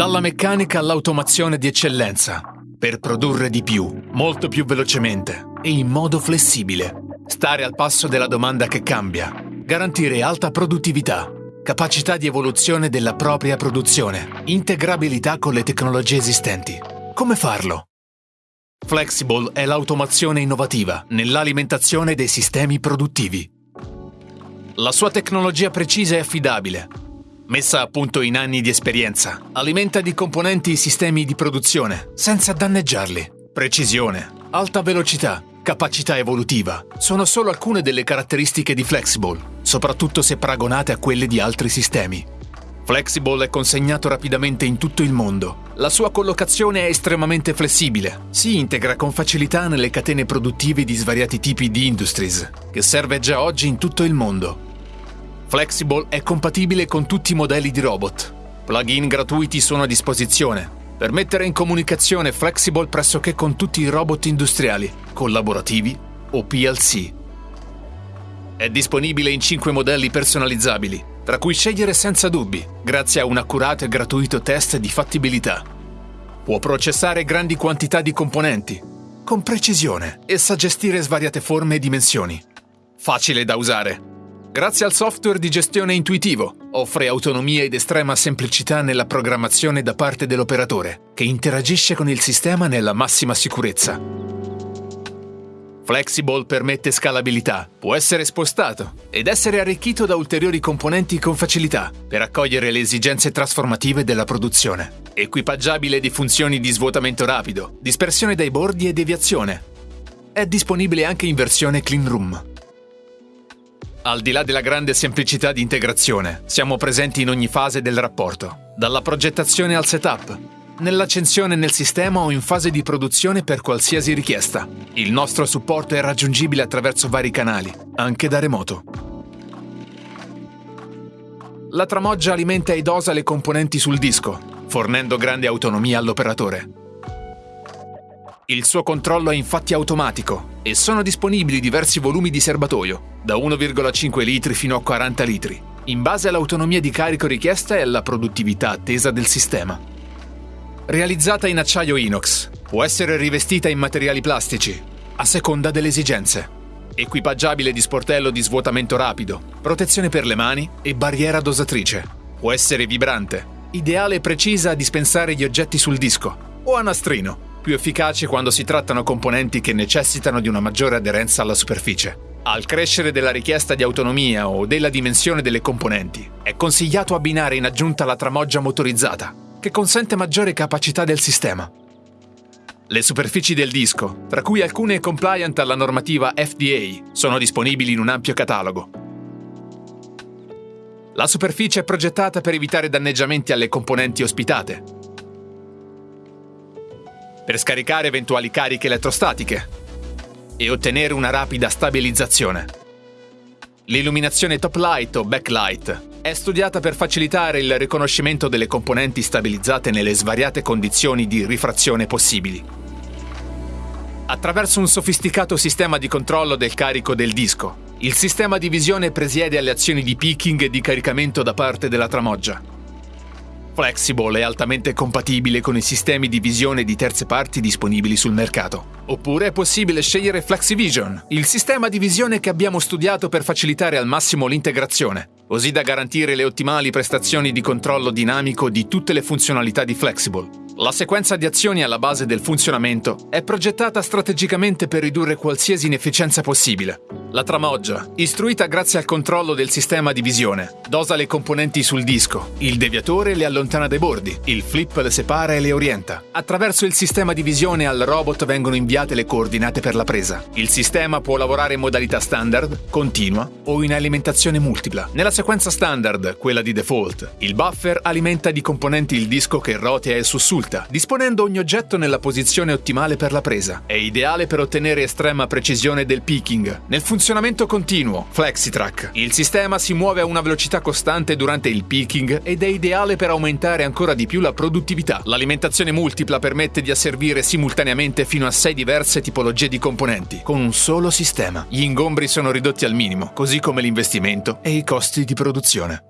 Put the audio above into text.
Dalla meccanica all'automazione di eccellenza, per produrre di più, molto più velocemente e in modo flessibile. Stare al passo della domanda che cambia, garantire alta produttività, capacità di evoluzione della propria produzione, integrabilità con le tecnologie esistenti. Come farlo? Flexible è l'automazione innovativa nell'alimentazione dei sistemi produttivi. La sua tecnologia precisa e affidabile, messa a punto in anni di esperienza, alimenta di componenti i sistemi di produzione senza danneggiarli. Precisione, alta velocità, capacità evolutiva sono solo alcune delle caratteristiche di Flexible, soprattutto se paragonate a quelle di altri sistemi. Flexible è consegnato rapidamente in tutto il mondo. La sua collocazione è estremamente flessibile. Si integra con facilità nelle catene produttive di svariati tipi di industries, che serve già oggi in tutto il mondo. Flexible è compatibile con tutti i modelli di robot. Plugin gratuiti sono a disposizione per mettere in comunicazione Flexible pressoché con tutti i robot industriali, collaborativi o PLC. È disponibile in 5 modelli personalizzabili, tra cui scegliere senza dubbi, grazie a un accurato e gratuito test di fattibilità. Può processare grandi quantità di componenti, con precisione, e sa gestire svariate forme e dimensioni. Facile da usare. Grazie al software di gestione intuitivo, offre autonomia ed estrema semplicità nella programmazione da parte dell'operatore, che interagisce con il sistema nella massima sicurezza. Flexible permette scalabilità, può essere spostato ed essere arricchito da ulteriori componenti con facilità per accogliere le esigenze trasformative della produzione. Equipaggiabile di funzioni di svuotamento rapido, dispersione dai bordi e deviazione. È disponibile anche in versione clean room. Al di là della grande semplicità di integrazione, siamo presenti in ogni fase del rapporto, dalla progettazione al setup, nell'accensione nel sistema o in fase di produzione per qualsiasi richiesta. Il nostro supporto è raggiungibile attraverso vari canali, anche da remoto. La tramoggia alimenta ed osa le componenti sul disco, fornendo grande autonomia all'operatore. Il suo controllo è infatti automatico e sono disponibili diversi volumi di serbatoio, da 1,5 litri fino a 40 litri, in base all'autonomia di carico richiesta e alla produttività attesa del sistema. Realizzata in acciaio inox, può essere rivestita in materiali plastici, a seconda delle esigenze. Equipaggiabile di sportello di svuotamento rapido, protezione per le mani e barriera dosatrice. Può essere vibrante, ideale e precisa a dispensare gli oggetti sul disco, o a nastrino, più efficace quando si trattano componenti che necessitano di una maggiore aderenza alla superficie. Al crescere della richiesta di autonomia o della dimensione delle componenti, è consigliato abbinare in aggiunta la tramoggia motorizzata, che consente maggiore capacità del sistema. Le superfici del disco, tra cui alcune compliant alla normativa FDA, sono disponibili in un ampio catalogo. La superficie è progettata per evitare danneggiamenti alle componenti ospitate, per scaricare eventuali cariche elettrostatiche e ottenere una rapida stabilizzazione. L'illuminazione top light o backlight è studiata per facilitare il riconoscimento delle componenti stabilizzate nelle svariate condizioni di rifrazione possibili. Attraverso un sofisticato sistema di controllo del carico del disco, il sistema di visione presiede alle azioni di peaking e di caricamento da parte della tramoggia. Flexible è altamente compatibile con i sistemi di visione di terze parti disponibili sul mercato. Oppure è possibile scegliere FlexiVision, il sistema di visione che abbiamo studiato per facilitare al massimo l'integrazione così da garantire le ottimali prestazioni di controllo dinamico di tutte le funzionalità di Flexible. La sequenza di azioni alla base del funzionamento è progettata strategicamente per ridurre qualsiasi inefficienza possibile. La tramoggia, istruita grazie al controllo del sistema di visione, dosa le componenti sul disco, il deviatore le allontana dai bordi, il flip le separa e le orienta. Attraverso il sistema di visione al robot vengono inviate le coordinate per la presa. Il sistema può lavorare in modalità standard, continua o in alimentazione multipla. Nella sequenza standard, quella di default, il buffer alimenta di componenti il disco che rotea e sussulta disponendo ogni oggetto nella posizione ottimale per la presa. È ideale per ottenere estrema precisione del picking. Nel funzionamento continuo, FlexiTrack, il sistema si muove a una velocità costante durante il picking ed è ideale per aumentare ancora di più la produttività. L'alimentazione multipla permette di asservire simultaneamente fino a 6 diverse tipologie di componenti, con un solo sistema. Gli ingombri sono ridotti al minimo, così come l'investimento e i costi di produzione.